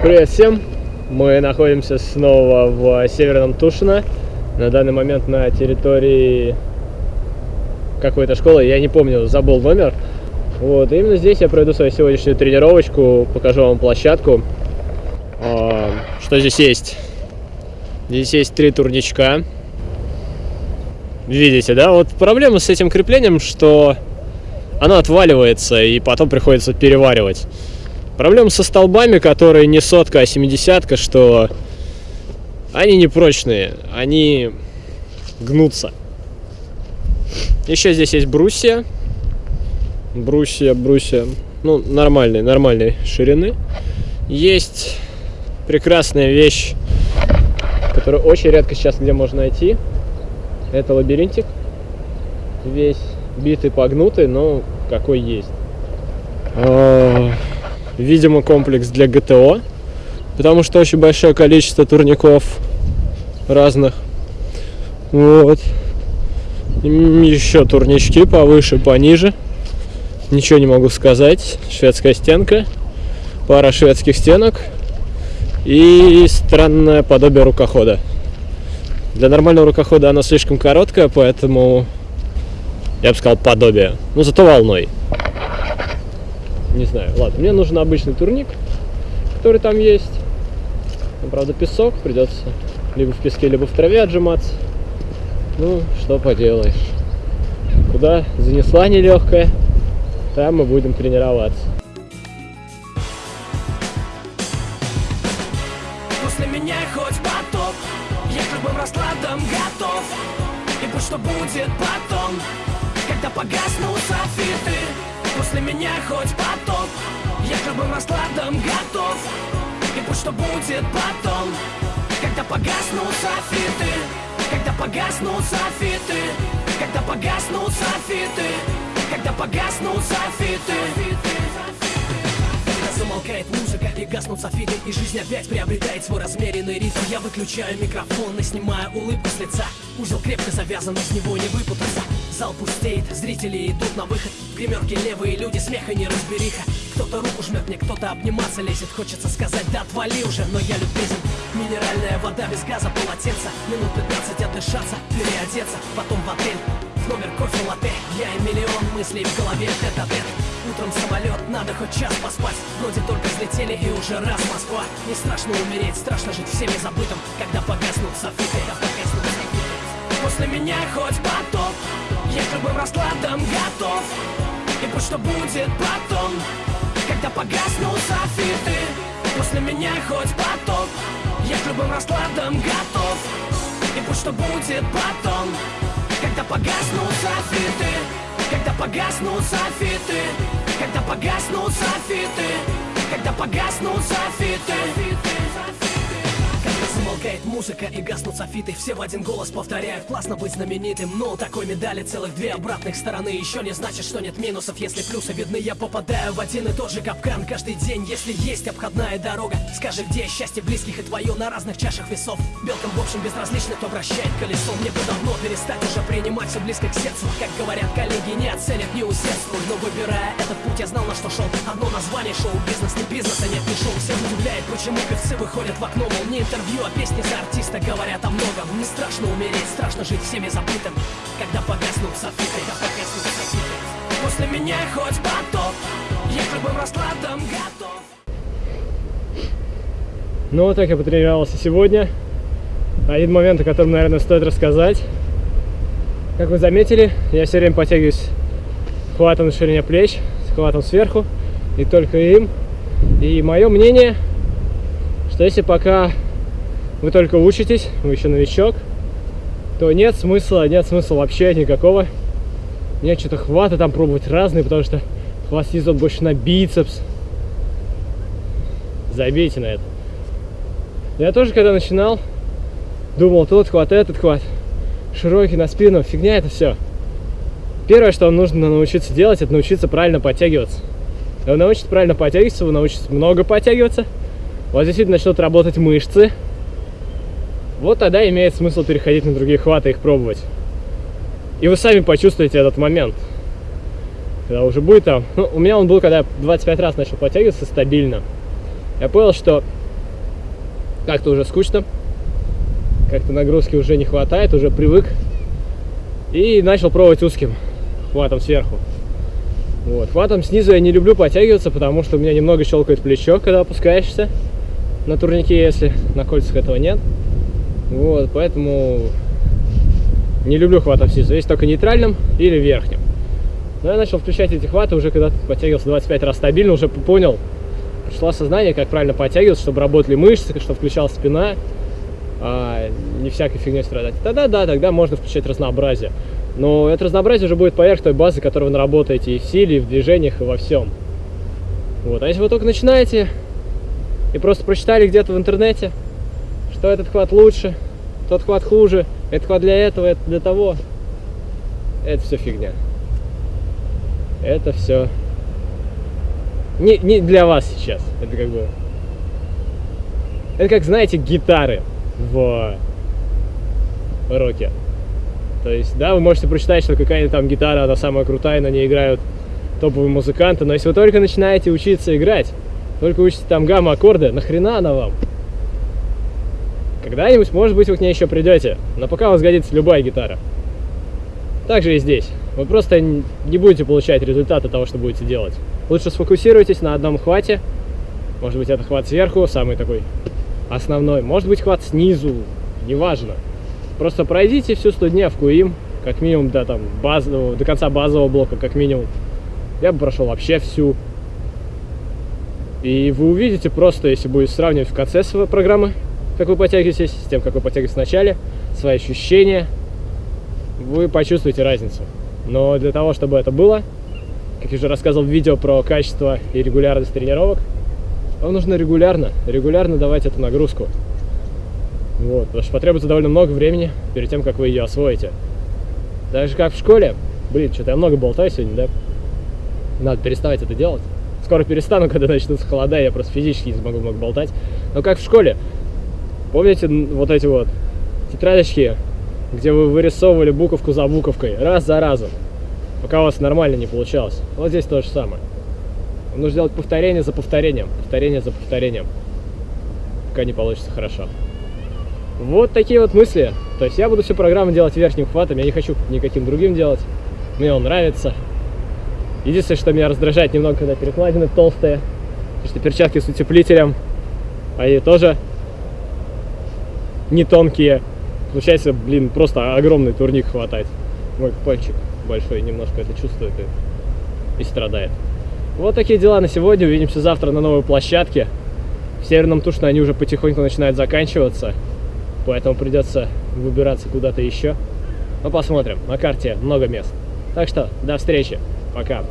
Привет всем! Мы находимся снова в Северном Тушино. На данный момент на территории какой-то школы, я не помню, забыл номер. Вот, именно здесь я проведу свою сегодняшнюю тренировочку, покажу вам площадку. А, что здесь есть? Здесь есть три турничка. Видите, да? Вот проблема с этим креплением, что оно отваливается и потом приходится переваривать. Проблема со столбами, которые не сотка, а семидесятка, что они не прочные, они гнутся. Еще здесь есть брусья. Брусья, брусья, ну, нормальной, нормальной ширины. Есть прекрасная вещь, которую очень редко сейчас где можно найти. Это лабиринтик. Весь битый, погнутый, но какой есть. Видимо, комплекс для ГТО, потому что очень большое количество турников разных. Вот. Еще турнички повыше, пониже. Ничего не могу сказать. Шведская стенка, пара шведских стенок и странное подобие рукохода. Для нормального рукохода она слишком короткая, поэтому я бы сказал подобие. Ну, зато волной. Не знаю. Ладно, мне нужен обычный турник, который там есть. Там, правда, песок, придется либо в песке, либо в траве отжиматься. Ну, что поделаешь. Куда занесла нелегкая, там мы будем тренироваться. После меня хоть потоп Я к любым раскладам готов И будь что будет потом Когда погаснут софиты После меня хоть потоп Я к любым раскладам готов И будь что будет потом. Когда погаснут софиты Когда погаснут софиты Когда погаснут софиты Когда погаснут софиты замолкает музыка и гаснут софиты И жизнь опять приобретает свой размеренный ритм. Я выключаю микрофон и снимаю улыбку с лица. Узел крепко завязан, из него не выпутаться. Зал пустеет, зрители идут на выход. В левые люди, смеха не разбериха. Кто-то руку жмет мне, кто-то обниматься лезет. Хочется сказать, да отвали уже, но я любезен Минеральная вода без газа, полотенца. Минут 15 отдышаться, переодеться. Потом в отель, в номер кофе латте Я и миллион мыслей в голове, тет а тет Утром самолет, надо хоть час поспать. Вроде только взлетели и уже раз Москва. Не страшно умереть, страшно жить всеми забытым Когда погаснут софиты, когда погаснут софиты. После меня хоть потоп Я к любым раскладам готов. И будь что будет потом Когда погаснут софиты. После меня хоть потоп Я к любым раскладам готов. И будь что будет потом Когда погаснут софиты Когда погаснут софиты Когда погаснут софиты Когда погаснут софиты замолкает музыка и гаснут софиты. Все в один голос повторяют, классно быть знаменитым Но у такой медали целых две обратных стороны. Еще не значит, что нет минусов, если плюсы видны Я попадаю в один и тот же капкан. Каждый день Если есть обходная дорога Скажи, где счастье близких и твое на разных чашах весов. Белкам в общем безразлично, кто вращает колесо. Мне бы давно перестать уже принимать все близко к сердцу. Как говорят коллеги, не оценят, не усердствуй Но выбирая этот путь, я знал на что шел Одно название шоу-бизнес, не бизнес, а нет, не шоу. Всех удивляет, почему певцы выходят в окно Мол, не интервью, а песни за артиста говорят о многом Не страшно умереть, страшно жить всеми забытым Когда погаснут софиты, когда погаснут софиты После меня хоть потоп Я к любым раскладам готов Ну вот так я потренировался сегодня. Один момент, о котором, наверное, стоит рассказать. Как вы заметили, я все время подтягиваюсь хватом на ширине плеч, с хватом сверху, и только им. И мое мнение, что если пока вы только учитесь, вы еще новичок, то нет смысла, нет смысла вообще никакого. Нет что-то хвата там пробовать разные, потому что хвост идет больше на бицепс. Забейте на это. Я тоже, когда начинал, думал, тот хват, этот хват, широкий на спину, фигня это все. Первое, что вам нужно научиться делать, это научиться правильно подтягиваться. Вы научитесь правильно подтягиваться, вы научитесь много подтягиваться, у вас действительно начнут работать мышцы. Вот тогда имеет смысл переходить на другие хваты и их пробовать. И вы сами почувствуете этот момент. Когда уже будет там... Ну, у меня он был, когда я 25 раз начал подтягиваться стабильно. Я понял, что как-то уже скучно, как-то нагрузки уже не хватает, уже привык. И начал пробовать узким хватом сверху. Вот. Хватом снизу я не люблю подтягиваться, потому что у меня немного щелкает плечо, когда опускаешься на турнике, если на кольцах этого нет. Вот, поэтому не люблю хватом снизу. Есть только нейтральным или верхним. Но я начал включать эти хваты уже когда подтягивался 25 раз стабильно, уже понял, пришло сознание, как правильно подтягиваться, чтобы работали мышцы, чтобы включалась спина, а не всякой фигней страдать. Тогда да, тогда можно включать разнообразие. Но это разнообразие уже будет поверх той базы, которую вы наработаете и в силе, и в движениях, и во всем. Вот. А если вы только начинаете и просто прочитали где-то в интернете, что этот хват лучше, тот хват хуже, этот хват для этого, это для того, это все фигня. Это все не, не для вас сейчас. Это как бы... Это как, знаете, гитары в роке. То есть, да, вы можете прочитать, что какая-то там гитара, она самая крутая, на ней играют топовые музыканты, но если вы только начинаете учиться играть, только учите там гамма аккорды, нахрена она вам? Когда-нибудь, может быть, вы к ней еще придете, но пока у вас годится любая гитара. Так же и здесь. Вы просто не будете получать результаты того, что будете делать. Лучше сфокусируйтесь на одном хвате. Может быть, это хват сверху, самый такой основной. Может быть, хват снизу, неважно. Просто пройдите всю студневку им, как минимум до, там, базового, до конца базового блока, как минимум. Я бы прошел вообще всю. И вы увидите просто, если будет сравнивать в конце своей программы, как вы подтягиваетесь, с тем, как вы подтягиваетесь в начале, свои ощущения, вы почувствуете разницу. Но для того, чтобы это было, как я уже рассказывал в видео про качество и регулярность тренировок, вам нужно регулярно, регулярно давать эту нагрузку. Вот, потому что потребуется довольно много времени перед тем, как вы ее освоите. Так же, как в школе. Блин, что-то я много болтаю сегодня, да? Надо переставать это делать. Скоро перестану, когда начнутся холода, я просто физически не смогу много болтать. Но как в школе. Помните вот эти вот тетрадочки, где вы вырисовывали буковку за буковкой, раз за разом, пока у вас нормально не получалось? Вот здесь то же самое. Нужно делать повторение за повторением, повторение за повторением, пока не получится хорошо. Вот такие вот мысли. То есть я буду всю программу делать верхним хватом, я не хочу никаким другим делать. Мне он нравится. Единственное, что меня раздражает немного, когда перекладины толстые, потому что перчатки с утеплителем, они тоже не тонкие. Получается, блин, просто огромный турник хватать. Мой пальчик большой немножко это чувствует и, и страдает. Вот такие дела на сегодня. Увидимся завтра на новой площадке. В Северном Тушино они уже потихоньку начинают заканчиваться поэтому придется выбираться куда-то еще. Но посмотрим, на карте много мест. Так что, до встречи, пока.